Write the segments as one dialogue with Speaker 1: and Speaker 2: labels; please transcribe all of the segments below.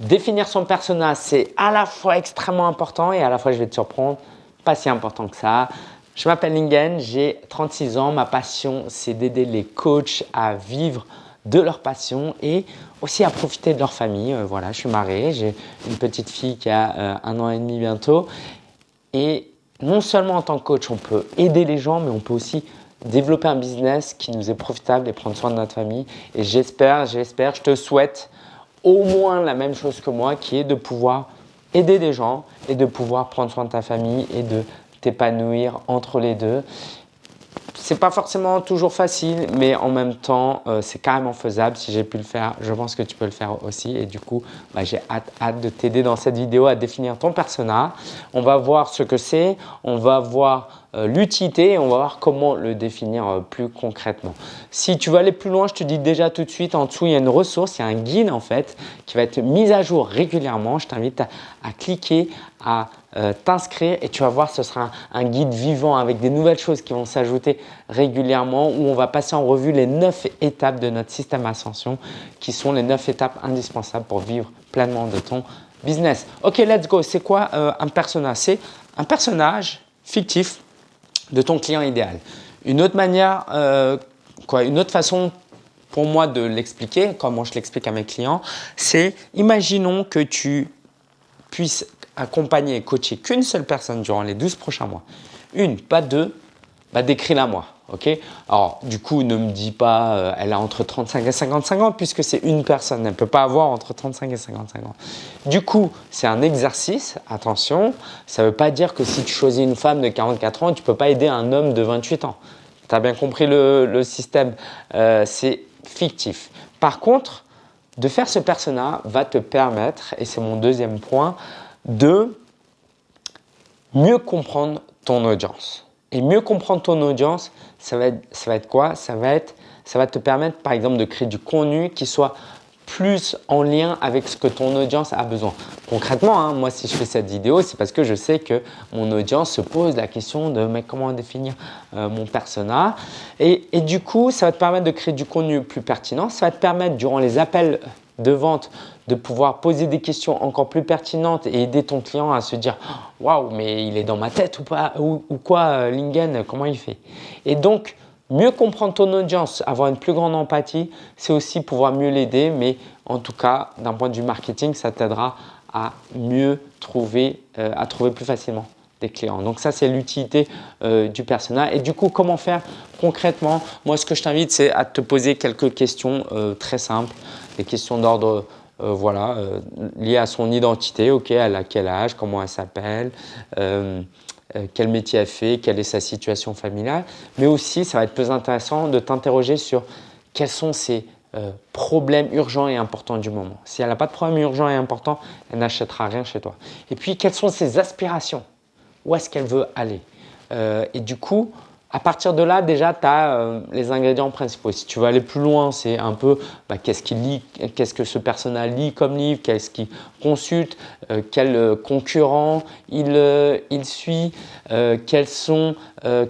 Speaker 1: Définir son persona, c'est à la fois extrêmement important et à la fois, je vais te surprendre, pas si important que ça. Je m'appelle Lingen, j'ai 36 ans. Ma passion, c'est d'aider les coachs à vivre de leur passion et aussi à profiter de leur famille. Euh, voilà, je suis marié, j'ai une petite fille qui a euh, un an et demi bientôt. Et non seulement en tant que coach, on peut aider les gens, mais on peut aussi développer un business qui nous est profitable et prendre soin de notre famille. Et j'espère, j'espère, je te souhaite au moins la même chose que moi, qui est de pouvoir aider des gens et de pouvoir prendre soin de ta famille et de t'épanouir entre les deux. C'est pas forcément toujours facile, mais en même temps, euh, c'est carrément faisable. Si j'ai pu le faire, je pense que tu peux le faire aussi. Et du coup, bah, j'ai hâte, hâte de t'aider dans cette vidéo à définir ton persona. On va voir ce que c'est, on va voir l'utilité et on va voir comment le définir euh, plus concrètement. Si tu veux aller plus loin, je te dis déjà tout de suite, en dessous, il y a une ressource, il y a un guide en fait qui va être mis à jour régulièrement. Je t'invite à, cliquer, à euh, t'inscrire et tu vas voir, ce sera un, guide vivant avec des nouvelles choses qui vont s'ajouter régulièrement où on va passer en revue les 9 étapes de notre système Ascension qui sont les 9 étapes indispensables pour vivre pleinement de ton business. Ok, let's go. C'est quoi un personnage C'est un personnage fictif de ton client idéal. Une autre manière, euh, quoi, une autre façon pour moi de l'expliquer, comment je l'explique à mes clients, c'est imaginons que tu puisses accompagner et coacher qu'une seule personne durant les 12 prochains mois. Une, pas deux, bah décris-la moi. Ok? Alors, du coup, ne me dis pas euh, elle a entre 35 et 55 ans puisque c'est une personne. Elle ne peut pas avoir entre 35 et 55 ans. Du coup, c'est un exercice. Attention, ça ne veut pas dire que si tu choisis une femme de 44 ans, tu ne peux pas aider un homme de 28 ans. Tu as bien compris le, système? Euh, c'est fictif. Par contre, de faire ce persona va te permettre, et c'est mon deuxième point, de mieux comprendre ton audience. Et mieux comprendre ton audience, ça va être, ça va quoi? Ça va, ça va te permettre par exemple de créer du contenu qui soit plus en lien avec ce que ton audience a besoin. Concrètement, hein, moi si je fais cette vidéo, c'est parce que je sais que mon audience se pose la question de mais comment définir euh, mon persona? Et, du coup, ça va te permettre de créer du contenu plus pertinent. Ça va te permettre durant les appels de vente de pouvoir poser des questions encore plus pertinentes et aider ton client à se dire « Waouh, mais il est dans ma tête ou, pas, ou, quoi, euh, Lingen, comment il fait ?» Et donc, Mieux comprendre ton audience, avoir une plus grande empathie, c'est aussi pouvoir mieux l'aider. Mais en tout cas, d'un point de vue marketing, ça t'aidera à mieux trouver, euh, à trouver plus facilement des clients. Donc ça, c'est l'utilité euh, du persona. Et du coup, comment faire concrètement? Moi, ce que je t'invite, c'est à te poser quelques questions très simples, des questions d'ordre voilà, liées à son identité. Ok, elle a quel âge Comment elle s'appelle euh, quel métier elle fait, quelle est sa situation familiale, mais aussi ça va être plus intéressant de t'interroger sur quels sont ses euh, problèmes urgents et importants du moment. Si elle n'a pas de problème urgent et important, elle n'achètera rien chez toi. Et puis, quelles sont ses aspirations? Où est-ce qu'elle veut aller? Euh, Et du coup, à partir de là, déjà, tu as euh, les ingrédients principaux. Si tu veux aller plus loin, c'est un peu bah, qu'est-ce qu'il lit, qu'est-ce que ce personnage lit comme livre, qu'est-ce qu'il consulte, euh, quel euh, concurrent il, il suit, sont,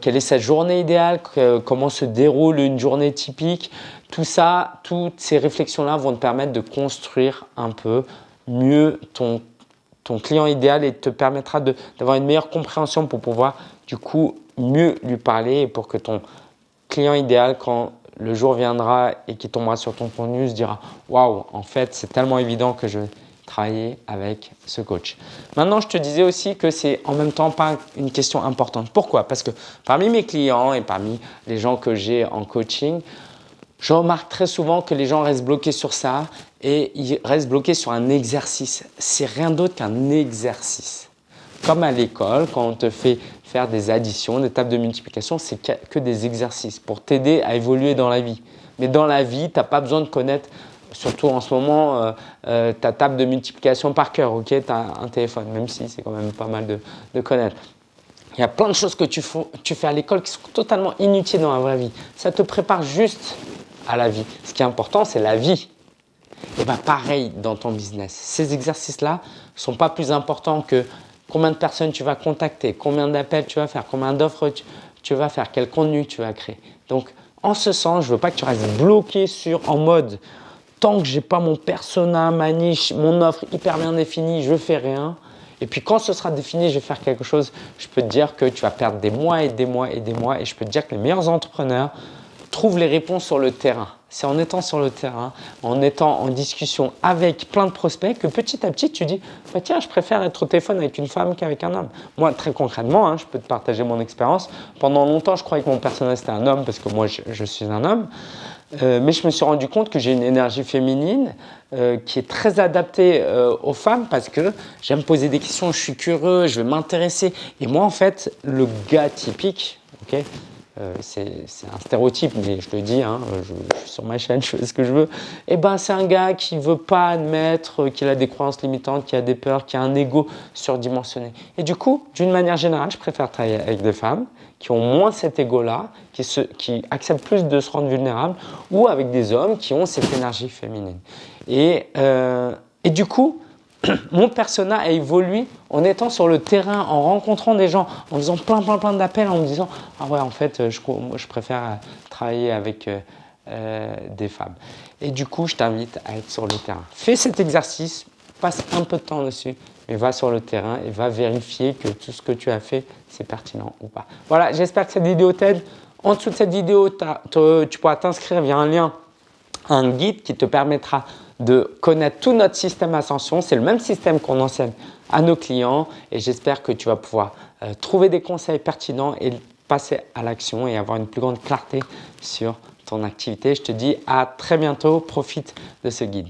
Speaker 1: quelle est sa journée idéale, comment se déroule une journée typique. Tout ça, toutes ces réflexions-là vont te permettre de construire un peu mieux ton, ton client idéal et te permettra d'avoir une meilleure compréhension pour pouvoir du coup mieux lui parler pour que ton client idéal, quand le jour viendra et qu'il tombera sur ton contenu, se dira « Waouh, en fait, c'est tellement évident que je vais travailler avec ce coach. » Maintenant, je te disais aussi que c'est en même temps pas une question importante. Pourquoi? Parce que parmi mes clients et parmi les gens que j'ai en coaching, je remarque très souvent que les gens restent bloqués sur ça et ils restent bloqués sur un exercice. C'est rien d'autre qu'un exercice. Comme à l'école, quand on te fait des additions, des tables de multiplication, c'est que des exercices pour t'aider à évoluer dans la vie. Mais dans la vie, tu n'as pas besoin de connaître, surtout en ce moment, euh, euh, ta table de multiplication par cœur. Ok, tu as un téléphone, même si c'est quand même pas mal de, connaître. Il y a plein de choses que tu, tu fais à l'école qui sont totalement inutiles dans la vraie vie. Ça te prépare juste à la vie. Ce qui est important, c'est la vie. Et bien pareil dans ton business. Ces exercices-là ne sont pas plus importants que combien de personnes tu vas contacter, combien d'appels tu vas faire, combien d'offres tu, vas faire, quel contenu tu vas créer. Donc, en ce sens, je ne veux pas que tu restes bloqué sur, en mode tant que j'ai pas mon persona, ma niche, mon offre hyper bien définie, je fais rien. Et puis quand ce sera défini, je vais faire quelque chose, je peux te dire que tu vas perdre des mois et des mois et des mois. Et je peux te dire que les meilleurs entrepreneurs trouvent les réponses sur le terrain. C'est en étant sur le terrain, en étant en discussion avec plein de prospects que petit à petit tu dis bah tiens je préfère être au téléphone avec une femme qu'avec un homme. Moi très concrètement, hein, je peux te partager mon expérience. Pendant longtemps je croyais que mon personnage c'était un homme parce que moi je, suis un homme. Euh, mais je me suis rendu compte que j'ai une énergie féminine euh, qui est très adaptée euh, aux femmes parce que j'aime poser des questions, je suis curieux, je vais m'intéresser. Et moi en fait, le gars typique, ok c'est un stéréotype, mais je le dis, hein, je, suis sur ma chaîne, je fais ce que je veux. Et eh ben, c'est un gars qui veut pas admettre qu'il a des croyances limitantes, qu'il a des peurs, qui a un ego surdimensionné. Et du coup, d'une manière générale, je préfère travailler avec des femmes qui ont moins cet ego-là, qui, qui acceptent plus de se rendre vulnérables, ou avec des hommes qui ont cette énergie féminine. Et, euh, et du coup, mon persona a évolué en étant sur le terrain, en rencontrant des gens, en faisant plein plein plein d'appels, en me disant « Ah ouais, en fait, je, préfère travailler avec euh, euh, des femmes. » Et du coup, je t'invite à être sur le terrain. Fais cet exercice, passe un peu de temps dessus, mais va sur le terrain et va vérifier que tout ce que tu as fait, c'est pertinent ou pas. Voilà, j'espère que cette vidéo t'aide. En dessous de cette vidéo, tu pourras t'inscrire via un lien, un guide qui te permettra de connaître tout notre système Ascension. C'est le même système qu'on enseigne à nos clients et j'espère que tu vas pouvoir euh, trouver des conseils pertinents et passer à l'action et avoir une plus grande clarté sur ton activité. Je te dis à très bientôt, profite de ce guide.